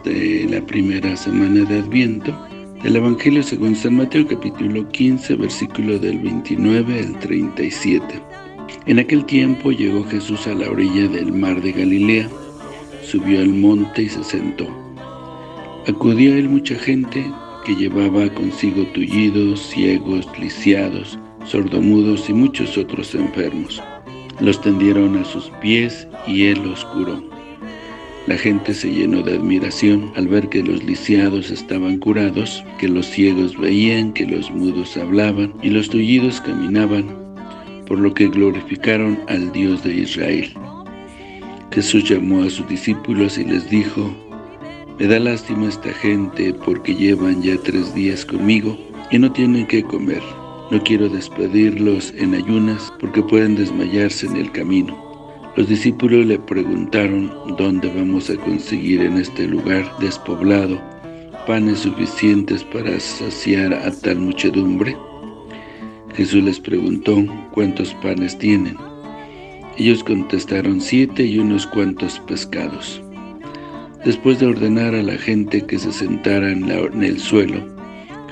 de la primera semana de Adviento del Evangelio según San Mateo capítulo 15 versículo del 29 al 37. En aquel tiempo llegó Jesús a la orilla del mar de Galilea, subió al monte y se sentó. Acudió a él mucha gente que llevaba consigo tullidos, ciegos, lisiados, sordomudos y muchos otros enfermos. Los tendieron a sus pies y él los curó. La gente se llenó de admiración al ver que los lisiados estaban curados, que los ciegos veían, que los mudos hablaban y los tullidos caminaban, por lo que glorificaron al Dios de Israel. Jesús llamó a sus discípulos y les dijo, Me da lástima esta gente porque llevan ya tres días conmigo y no tienen qué comer. No quiero despedirlos en ayunas porque pueden desmayarse en el camino. Los discípulos le preguntaron dónde vamos a conseguir en este lugar despoblado panes suficientes para saciar a tal muchedumbre. Jesús les preguntó cuántos panes tienen. Ellos contestaron siete y unos cuantos pescados. Después de ordenar a la gente que se sentara en, en el suelo,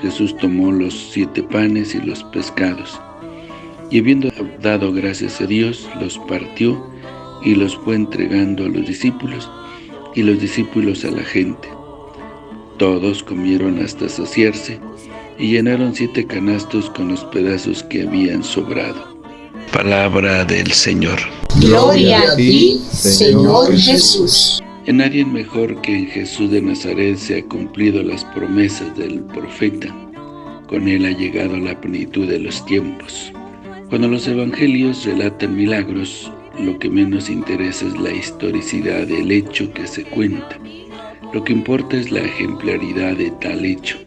Jesús tomó los siete panes y los pescados, y habiendo dado gracias a Dios, los partió y los fue entregando a los discípulos, y los discípulos a la gente. Todos comieron hasta saciarse, y llenaron siete canastos con los pedazos que habían sobrado. Palabra del Señor. Gloria a ti, Señor Jesús. En nadie mejor que en Jesús de Nazaret se ha cumplido las promesas del profeta. Con él ha llegado la plenitud de los tiempos. Cuando los evangelios relatan milagros, lo que menos interesa es la historicidad del hecho que se cuenta. Lo que importa es la ejemplaridad de tal hecho.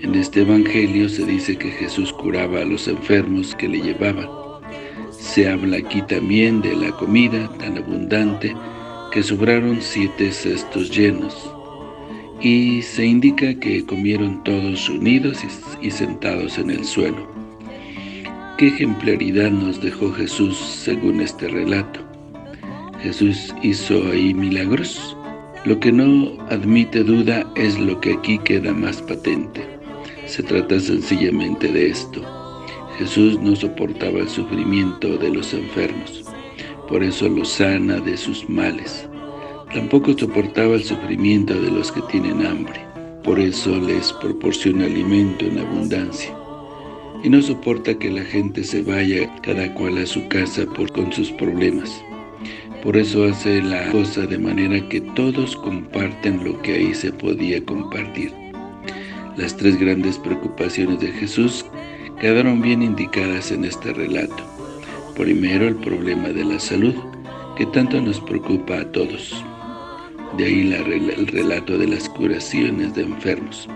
En este evangelio se dice que Jesús curaba a los enfermos que le llevaban. Se habla aquí también de la comida tan abundante que sobraron siete cestos llenos. Y se indica que comieron todos unidos y sentados en el suelo. ¿Qué ejemplaridad nos dejó Jesús según este relato? ¿Jesús hizo ahí milagros? Lo que no admite duda es lo que aquí queda más patente. Se trata sencillamente de esto. Jesús no soportaba el sufrimiento de los enfermos, por eso los sana de sus males. Tampoco soportaba el sufrimiento de los que tienen hambre, por eso les proporciona alimento en abundancia y no soporta que la gente se vaya cada cual a su casa por, con sus problemas. Por eso hace la cosa de manera que todos comparten lo que ahí se podía compartir. Las tres grandes preocupaciones de Jesús quedaron bien indicadas en este relato. Primero, el problema de la salud, que tanto nos preocupa a todos. De ahí el relato de las curaciones de enfermos.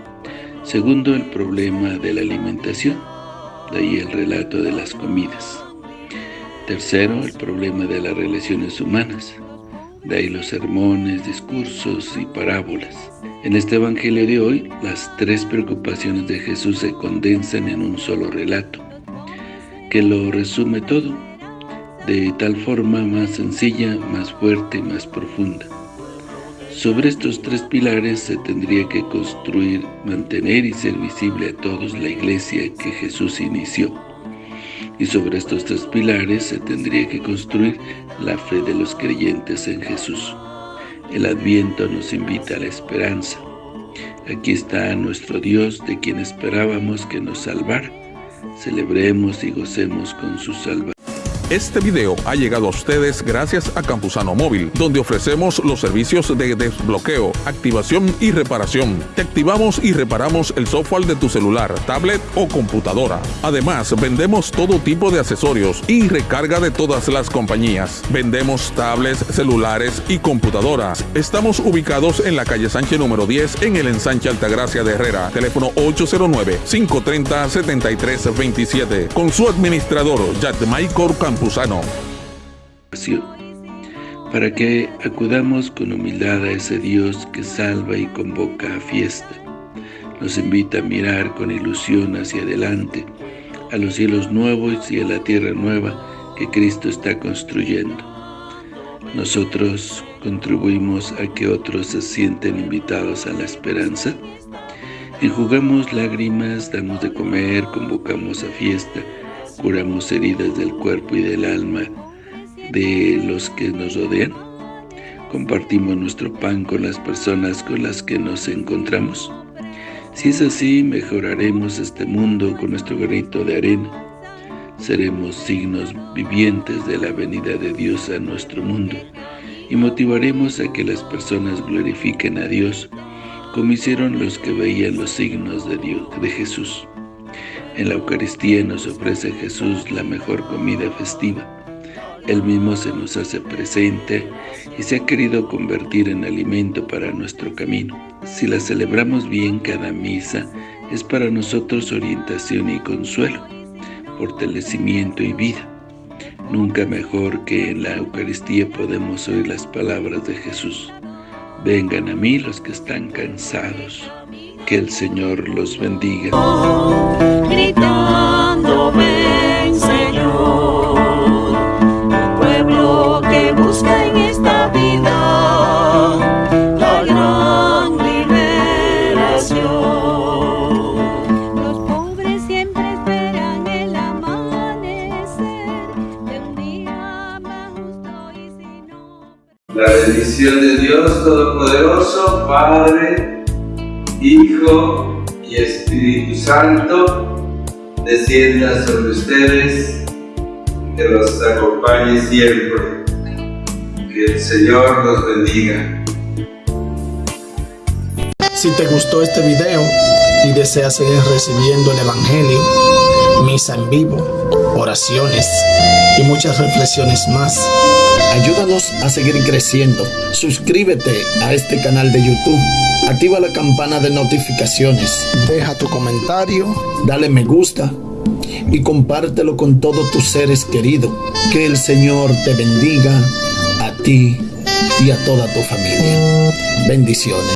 Segundo, el problema de la alimentación, de ahí el relato de las comidas. Tercero, el problema de las relaciones humanas, de ahí los sermones, discursos y parábolas. En este evangelio de hoy, las tres preocupaciones de Jesús se condensan en un solo relato, que lo resume todo, de tal forma más sencilla, más fuerte más profunda. Sobre estos tres pilares se tendría que construir, mantener y ser visible a todos la iglesia que Jesús inició. Y sobre estos tres pilares se tendría que construir la fe de los creyentes en Jesús. El Adviento nos invita a la esperanza. Aquí está nuestro Dios de quien esperábamos que nos salvara. Celebremos y gocemos con su salvación. Este video ha llegado a ustedes gracias a Campusano Móvil, donde ofrecemos los servicios de desbloqueo, activación y reparación. Te activamos y reparamos el software de tu celular, tablet o computadora. Además, vendemos todo tipo de accesorios y recarga de todas las compañías. Vendemos tablets, celulares y computadoras. Estamos ubicados en la calle Sánchez número 10 en el ensanche Altagracia de Herrera. Teléfono 809-530-7327. Con su administrador, Michael Para que acudamos con humildad a ese Dios que salva y convoca a fiesta. Nos invita a mirar con ilusión hacia adelante, a los cielos nuevos y a la tierra nueva que Cristo está construyendo. Nosotros, contribuimos a que otros se sienten invitados a la esperanza? Enjugamos lágrimas, damos de comer, convocamos a fiesta, curamos heridas del cuerpo y del alma de los que nos rodean. Compartimos nuestro pan con las personas con las que nos encontramos. Si es así, mejoraremos este mundo con nuestro granito de arena. Seremos signos vivientes de la venida de Dios a nuestro mundo y motivaremos a que las personas glorifiquen a Dios como hicieron los que veían los signos de Dios, de Jesús. En la Eucaristía nos ofrece Jesús la mejor comida festiva. Él mismo se nos hace presente y se ha querido convertir en alimento para nuestro camino. Si la celebramos bien cada misa, es para nosotros orientación y consuelo, fortalecimiento y vida. Nunca mejor que en la Eucaristía podemos oír las palabras de Jesús. Vengan a mí los que están cansados, que el Señor los bendiga. Gritando, ven Señor, el pueblo que busca en esta vida la gran liberación. Los pobres siempre esperan el amanecer de un día más justo y si no... La bendición de Dios Todopoderoso, Padre, Hijo y Espíritu Santo, descienda sobre ustedes, que los acompañe siempre. Que el Señor los bendiga. Si te gustó este video y deseas seguir recibiendo el Evangelio, misa en vivo, oraciones y muchas reflexiones más, ayúdanos a seguir creciendo. Suscríbete a este canal de YouTube, activa la campana de notificaciones, deja tu comentario, dale me gusta y compártelo con todos tus seres queridos. Que el Señor te bendiga a ti y a toda tu familia. Bendiciones.